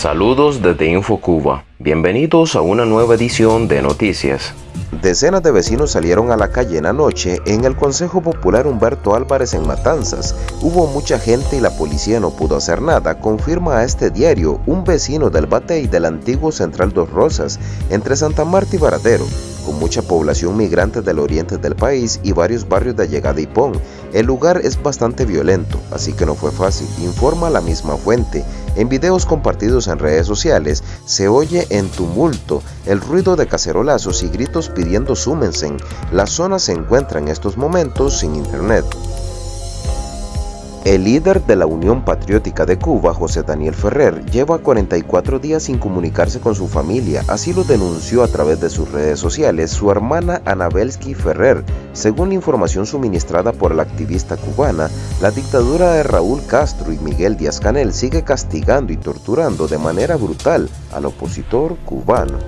Saludos desde InfoCuba. Bienvenidos a una nueva edición de Noticias. Decenas de vecinos salieron a la calle en la noche en el Consejo Popular Humberto Álvarez en Matanzas. Hubo mucha gente y la policía no pudo hacer nada, confirma a este diario un vecino del Batey del antiguo Central Dos Rosas, entre Santa Marta y Baradero con mucha población migrante del oriente del país y varios barrios de llegada y Pon. El lugar es bastante violento, así que no fue fácil, informa la misma fuente. En videos compartidos en redes sociales se oye en tumulto el ruido de cacerolazos y gritos pidiendo súmense. La zona se encuentra en estos momentos sin internet. El líder de la Unión Patriótica de Cuba, José Daniel Ferrer, lleva 44 días sin comunicarse con su familia, así lo denunció a través de sus redes sociales su hermana Anabelsky Ferrer. Según información suministrada por la activista cubana, la dictadura de Raúl Castro y Miguel Díaz-Canel sigue castigando y torturando de manera brutal al opositor cubano.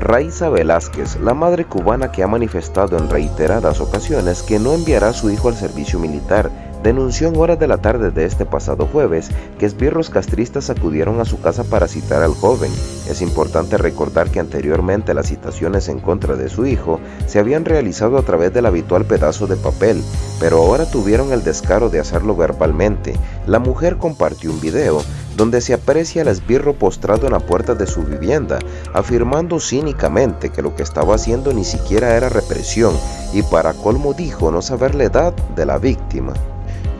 Raiza Velázquez, la madre cubana que ha manifestado en reiteradas ocasiones que no enviará a su hijo al servicio militar, denunció en horas de la tarde de este pasado jueves que esbirros castristas acudieron a su casa para citar al joven. Es importante recordar que anteriormente las citaciones en contra de su hijo se habían realizado a través del habitual pedazo de papel, pero ahora tuvieron el descaro de hacerlo verbalmente. La mujer compartió un video donde se aprecia al esbirro postrado en la puerta de su vivienda, afirmando cínicamente que lo que estaba haciendo ni siquiera era represión y para colmo dijo no saber la edad de la víctima.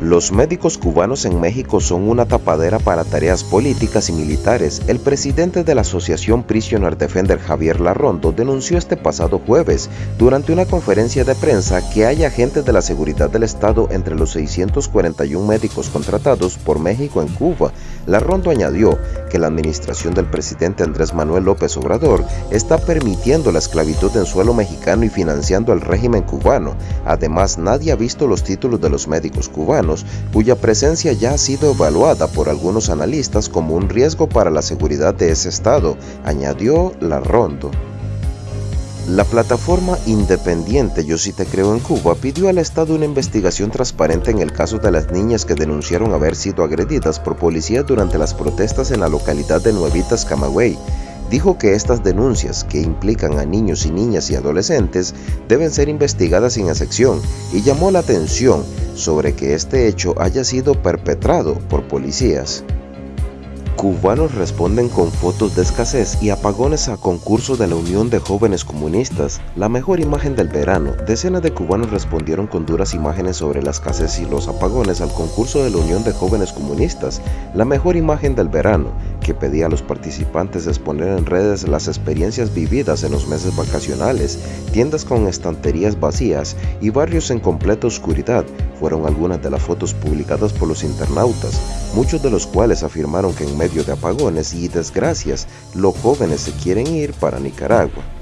Los médicos cubanos en México son una tapadera para tareas políticas y militares. El presidente de la asociación Prisoner Defender Javier Larrondo denunció este pasado jueves durante una conferencia de prensa que hay agentes de la seguridad del Estado entre los 641 médicos contratados por México en Cuba. Larrondo añadió que la administración del presidente Andrés Manuel López Obrador está permitiendo la esclavitud en suelo mexicano y financiando al régimen cubano. Además, nadie ha visto los títulos de los médicos cubanos cuya presencia ya ha sido evaluada por algunos analistas como un riesgo para la seguridad de ese estado, añadió Larrondo. La plataforma independiente Yo sí te creo en Cuba pidió al Estado una investigación transparente en el caso de las niñas que denunciaron haber sido agredidas por policías durante las protestas en la localidad de Nuevitas, Camagüey dijo que estas denuncias, que implican a niños y niñas y adolescentes, deben ser investigadas sin excepción y llamó la atención sobre que este hecho haya sido perpetrado por policías. Cubanos responden con fotos de escasez y apagones a concurso de la Unión de Jóvenes Comunistas. La mejor imagen del verano. Decenas de cubanos respondieron con duras imágenes sobre la escasez y los apagones al concurso de la Unión de Jóvenes Comunistas. La mejor imagen del verano, que pedía a los participantes exponer en redes las experiencias vividas en los meses vacacionales, tiendas con estanterías vacías y barrios en completa oscuridad, fueron algunas de las fotos publicadas por los internautas, muchos de los cuales afirmaron que en medio de apagones y desgracias, los jóvenes se quieren ir para Nicaragua.